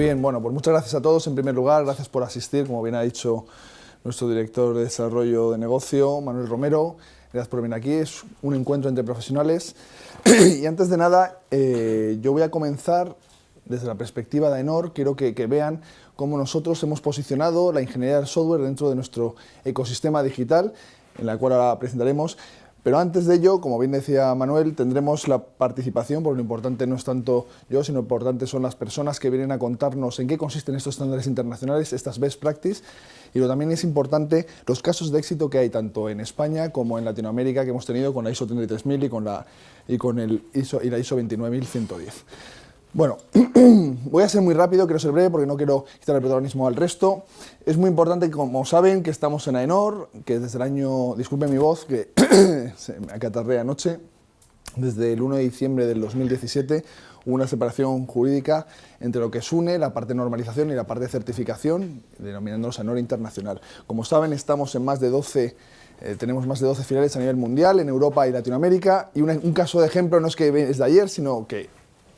Bien, bueno, pues muchas gracias a todos. En primer lugar, gracias por asistir, como bien ha dicho nuestro director de desarrollo de negocio, Manuel Romero. Gracias por venir aquí, es un encuentro entre profesionales. y antes de nada, eh, yo voy a comenzar desde la perspectiva de AENOR. Quiero que, que vean cómo nosotros hemos posicionado la ingeniería del software dentro de nuestro ecosistema digital, en la cual ahora presentaremos. Pero antes de ello, como bien decía Manuel, tendremos la participación, porque lo importante no es tanto yo, sino lo importante son las personas que vienen a contarnos en qué consisten estos estándares internacionales, estas best practices, y lo también es importante los casos de éxito que hay tanto en España como en Latinoamérica que hemos tenido con la ISO 33000 y con la, y con el ISO, y la ISO 29110. Bueno, voy a ser muy rápido, quiero ser breve porque no quiero quitar el protagonismo al resto. Es muy importante, como saben, que estamos en AENOR, que desde el año, disculpen mi voz, que se me acatarré anoche, desde el 1 de diciembre del 2017 hubo una separación jurídica entre lo que es UNE, la parte de normalización y la parte de certificación, denominándonos AENOR Internacional. Como saben, estamos en más de 12 eh, tenemos más de 12 filiales a nivel mundial, en Europa y Latinoamérica, y un caso de ejemplo no es que es de ayer, sino que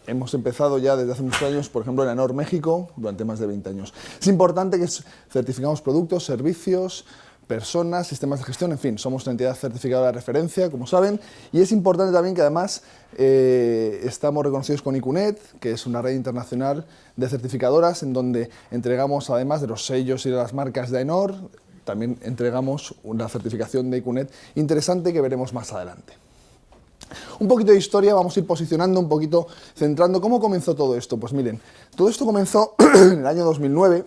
hemos empezado ya desde hace muchos años, por ejemplo, en ANOR México, durante más de 20 años. Es importante que certificamos productos, servicios, personas, sistemas de gestión, en fin, somos una entidad certificada de referencia, como saben, y es importante también que además eh, estamos reconocidos con ICUNET, que es una red internacional de certificadoras, en donde entregamos, además de los sellos y de las marcas de AENOR, también entregamos una certificación de ICUNET interesante que veremos más adelante. Un poquito de historia, vamos a ir posicionando un poquito, centrando cómo comenzó todo esto. Pues miren, todo esto comenzó en el año 2009,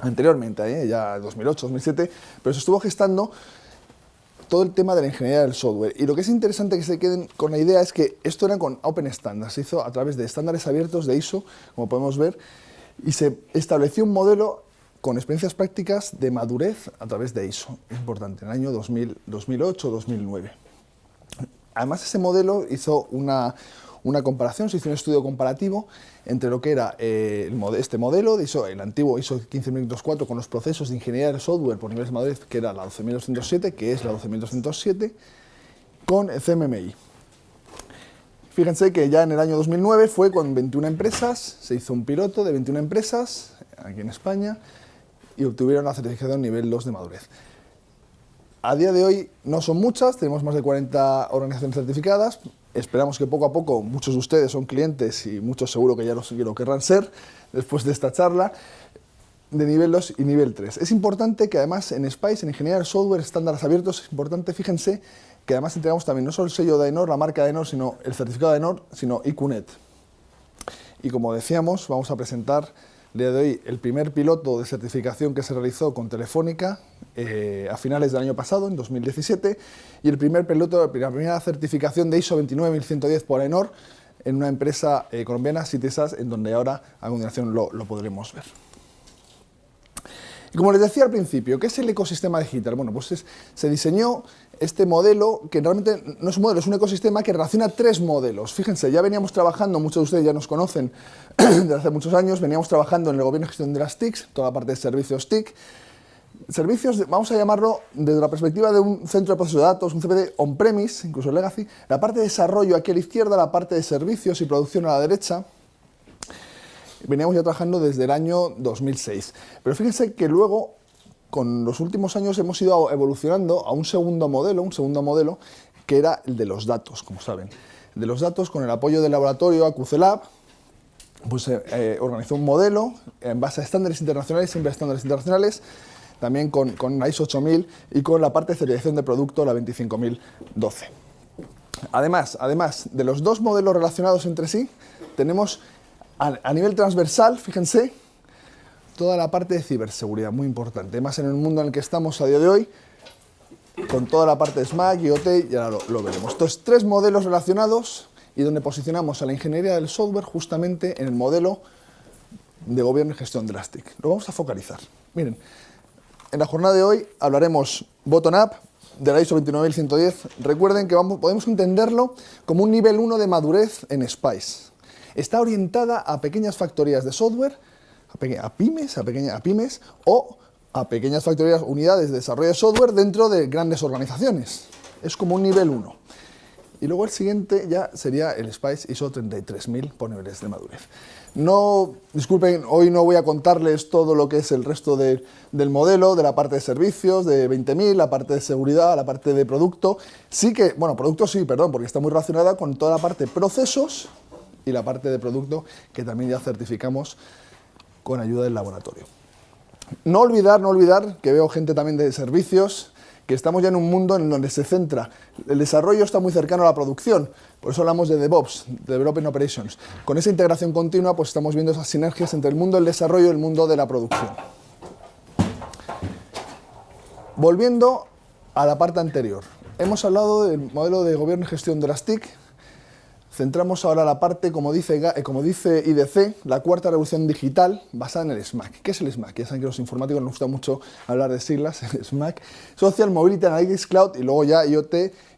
anteriormente, ¿eh? ya 2008, 2007, pero se estuvo gestando todo el tema de la ingeniería del software. Y lo que es interesante que se queden con la idea es que esto era con Open Standards, se hizo a través de estándares abiertos de ISO, como podemos ver, y se estableció un modelo con experiencias prácticas de madurez a través de ISO, importante, en el año 2008-2009. Además, ese modelo hizo una, comparación, se hizo un estudio comparativo entre lo que era eh, este modelo, de el antiguo ISO 15204 con los procesos de ingeniería del software por niveles de madurez, que era la 12207, que es la 12207, con CMMI. Fíjense que ya en el año 2009 fue con 21 empresas, se hizo un piloto de 21 empresas aquí en España y obtuvieron la certificación nivel 2 de madurez. A día de hoy no son muchas, tenemos más de 40 organizaciones certificadas, esperamos que poco a poco, muchos de ustedes son clientes y muchos seguro que ya lo, querrán ser después de esta charla, de nivel 2 y nivel 3. Es importante que además en SPICE, en Ingeniería del Software, estándares abiertos, es importante, fíjense, que además entregamos también no solo el sello de AENOR, la marca de AENOR, sino el certificado de AENOR, sino IQNET. Y como decíamos, vamos a presentar día de hoy el primer piloto de certificación que se realizó con Telefónica eh, a finales del año pasado, en 2017, y el primer piloto, la primera certificación de ISO 29110 por ENOR en una empresa eh, colombiana, Citisas, en donde ahora a continuación lo, podremos ver. Como les decía al principio, ¿qué es el ecosistema digital? Bueno, pues se diseñó este modelo, que realmente no es un modelo, es un ecosistema que relaciona tres modelos. Fíjense, ya veníamos trabajando, muchos de ustedes ya nos conocen desde hace muchos años, veníamos trabajando en el gobierno de gestión de las TICs, toda la parte de servicios TIC, servicios, vamos a llamarlo desde la perspectiva de un centro de proceso de datos, un CPD on-premise, incluso legacy, la parte de desarrollo aquí a la izquierda, la parte de servicios y producción a la derecha, veníamos ya trabajando desde el año 2006. Pero fíjense que luego, con los últimos años, hemos ido evolucionando a un segundo modelo, un segundo modelo, que era el de los datos, como saben. De los datos, con el apoyo del laboratorio AQCLab, pues eh, eh, organizó un modelo en base a estándares internacionales, siempre estándares internacionales, también con, con ISO 8000 y con la parte de certificación de producto, la 25012. Además, además de los dos modelos relacionados entre sí, tenemos a, nivel transversal, fíjense, toda la parte de ciberseguridad, muy importante, más en el mundo en el que estamos a día de hoy, con toda la parte de SMAC, IoT, y ahora lo, lo veremos. Estos tres modelos relacionados y donde posicionamos a la ingeniería del software justamente en el modelo de gobierno y gestión de las TIC. Lo vamos a focalizar. Miren, en la jornada de hoy hablaremos bottom-up de la ISO 29110. Recuerden que vamos, podemos entenderlo como un nivel 1 de madurez en SPICE. Está orientada a pequeñas factorías de software, a, pymes, a, a pymes o a pequeñas factorías, unidades de desarrollo de software dentro de grandes organizaciones. Es como un nivel 1. Y luego el siguiente ya sería el SPICE ISO 33000 por niveles de madurez. No, disculpen, hoy no voy a contarles todo lo que es el resto del modelo, de la parte de servicios, de 20.000, la parte de seguridad, la parte de producto. Sí que, bueno, producto sí, perdón, porque está muy relacionada con toda la parte de procesos y la parte de producto que también ya certificamos con ayuda del laboratorio. No olvidar, no olvidar, que veo gente también de servicios, que estamos ya en un mundo en donde se centra, el desarrollo está muy cercano a la producción, por eso hablamos de DevOps, Development Operations. Con esa integración continua, pues estamos viendo esas sinergias entre el mundo del desarrollo y el mundo de la producción. Volviendo a la parte anterior, hemos hablado del modelo de gobierno y gestión de las TIC, Centramos ahora la parte, como dice, eh, IDC, la cuarta revolución digital basada en el SMAC. ¿Qué es el SMAC? Ya saben que los informáticos nos gusta mucho hablar de siglas, el SMAC. Social Mobility Analytics Cloud y luego ya IoT,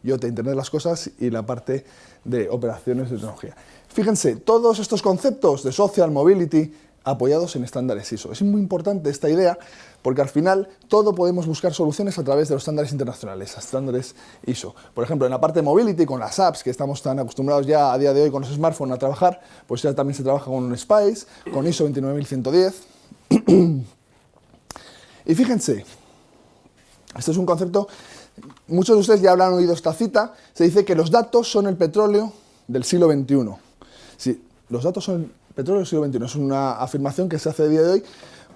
IoT, Internet de las Cosas y la parte de operaciones de tecnología. Fíjense, todos estos conceptos de Social Mobility apoyados en estándares ISO. Es muy importante esta idea porque al final todo podemos buscar soluciones a través de los estándares internacionales, estándares ISO. Por ejemplo, en la parte de mobility, con las apps que estamos tan acostumbrados ya a día de hoy con los smartphones a trabajar, pues ya también se trabaja con un SPICE, con ISO 29110. y fíjense, este es un concepto, muchos de ustedes ya habrán oído esta cita, se dice que los datos son el petróleo del siglo XXI. Sí, los datos son petróleo del siglo XXI, es una afirmación que se hace a día de hoy,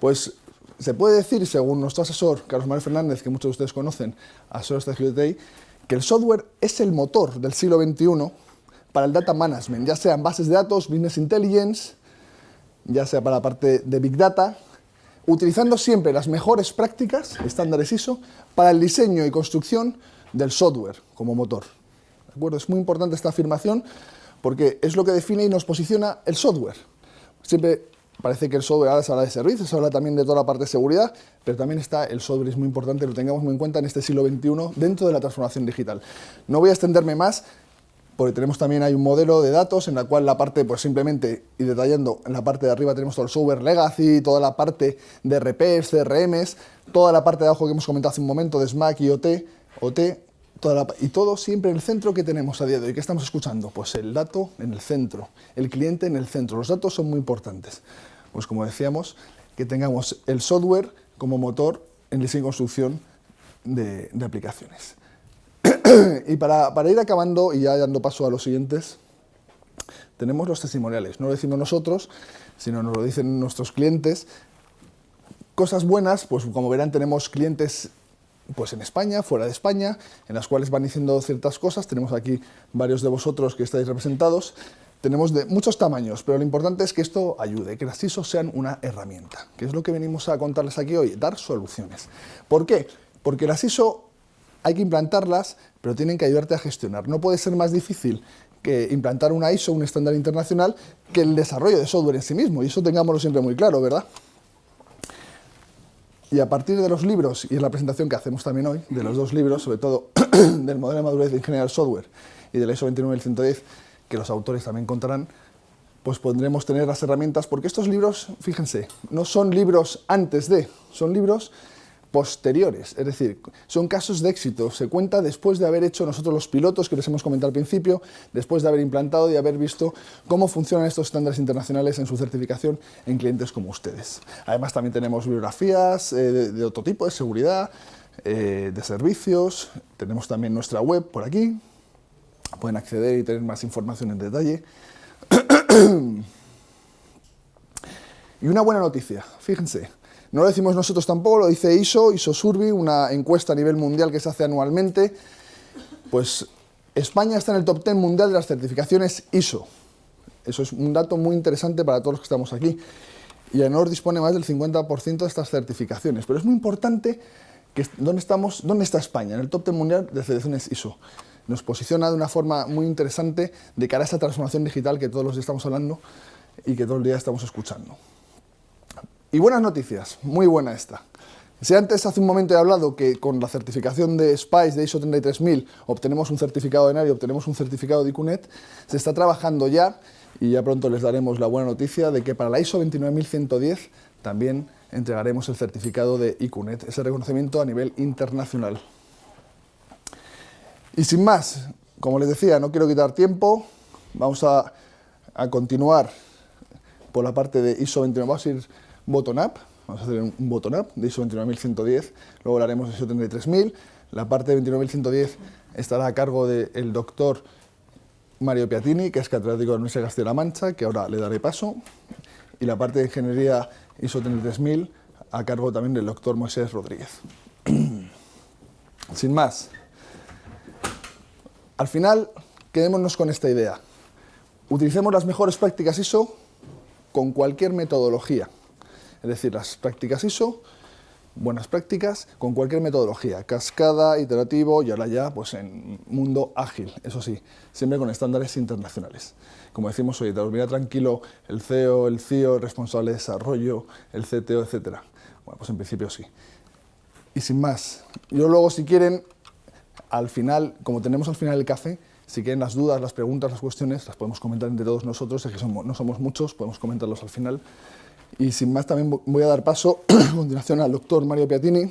pues se puede decir, según nuestro asesor, Carlos Manuel Fernández, que muchos de ustedes conocen, asesor de que el software es el motor del siglo XXI para el data management, ya sean bases de datos, business intelligence, ya sea para la parte de big data, utilizando siempre las mejores prácticas, estándares ISO, para el diseño y construcción del software como motor. ¿De acuerdo? Es muy importante esta afirmación porque es lo que define y nos posiciona el software. Siempre Parece que el software ahora se habla de servicios, se habla también de toda la parte de seguridad, pero también está el software, es muy importante, lo tengamos muy en cuenta en este siglo XXI dentro de la transformación digital. No voy a extenderme más, porque tenemos también hay un modelo de datos en la cual la parte, pues simplemente, y detallando, en la parte de arriba tenemos todo el software legacy, toda la parte de RPs, CRMs, toda la parte de abajo que hemos comentado hace un momento de SMAC y OT, OT y todo siempre en el centro que tenemos a día de hoy. ¿Qué estamos escuchando? Pues el dato en el centro, el cliente en el centro. Los datos son muy importantes. Pues como decíamos, que tengamos el software como motor en diseño y construcción de, aplicaciones. y para, ir acabando y ya dando paso a los siguientes, tenemos los testimoniales. No lo decimos nosotros, sino nos lo dicen nuestros clientes. Cosas buenas, pues como verán tenemos clientes pues en España, fuera de España, en las cuales van diciendo ciertas cosas. Tenemos aquí varios de vosotros que estáis representados. Tenemos de muchos tamaños, pero lo importante es que esto ayude, que las ISO sean una herramienta, que es lo que venimos a contarles aquí hoy, dar soluciones. ¿Por qué? Porque las ISO hay que implantarlas, pero tienen que ayudarte a gestionar. No puede ser más difícil que implantar una ISO, un estándar internacional, que el desarrollo de software en sí mismo, y eso tengámoslo siempre muy claro, ¿verdad? Y a partir de los libros, y es la presentación que hacemos también hoy, de los dos libros, sobre todo del modelo de madurez de ingeniería del software y del ISO 29110, que los autores también contarán, pues podremos tener las herramientas, porque estos libros, fíjense, no son libros antes de, son libros posteriores, es decir, son casos de éxito, se cuenta después de haber hecho nosotros los pilotos que les hemos comentado al principio, después de haber implantado y haber visto cómo funcionan estos estándares internacionales en su certificación en clientes como ustedes. Además también tenemos bibliografías eh, de, otro tipo, de seguridad, eh, de servicios, tenemos también nuestra web por aquí, pueden acceder y tener más información en detalle. y una buena noticia, fíjense, no lo decimos nosotros tampoco, lo dice ISO, ISO Survey, una encuesta a nivel mundial que se hace anualmente. Pues España está en el top 10 mundial de las certificaciones ISO. Eso es un dato muy interesante para todos los que estamos aquí. Y AENOR dispone más del 50% de estas certificaciones. Pero es muy importante que dónde, estamos, dónde está España, en el top 10 mundial de certificaciones ISO. Nos posiciona de una forma muy interesante de cara a esa transformación digital que todos los días estamos hablando y que todo el día estamos escuchando. Y buenas noticias, muy buena esta. Si antes hace un momento he hablado que con la certificación de SPICE de ISO 33000 obtenemos un certificado de NARI, obtenemos un certificado de ICUNET, se está trabajando ya y ya pronto les daremos la buena noticia de que para la ISO 29110 también entregaremos el certificado de ICUNET, ese reconocimiento a nivel internacional. Y sin más, como les decía, no quiero quitar tiempo, vamos a, a continuar por la parte de ISO 29, vamos a ir bottom-up, vamos a hacer un bottom-up de ISO 29110, luego haremos de ISO 33000, la parte de 29110 estará a cargo del doctor Mario Piatini, que es catedrático de la Universidad de Castilla-La Mancha, que ahora le daré paso, y la parte de ingeniería ISO 33000 a cargo también del doctor Moisés Rodríguez. Sin más, al final quedémonos con esta idea. Utilicemos las mejores prácticas ISO con cualquier metodología. Es decir, las prácticas ISO, buenas prácticas, con cualquier metodología, cascada, iterativo y ahora ya pues en mundo ágil, eso sí, siempre con estándares internacionales. Como decimos, hoy, dormirá tranquilo el CEO, el CIO, el responsable de desarrollo, el CTO, etc. Bueno, pues en principio sí. Y sin más, yo luego si quieren, al final, como tenemos al final el café, si quieren las dudas, las preguntas, las cuestiones, las podemos comentar entre todos nosotros, es que somos, no somos muchos, podemos comentarlos al final. Y sin más también voy a dar paso a continuación al doctor Mario Piatini,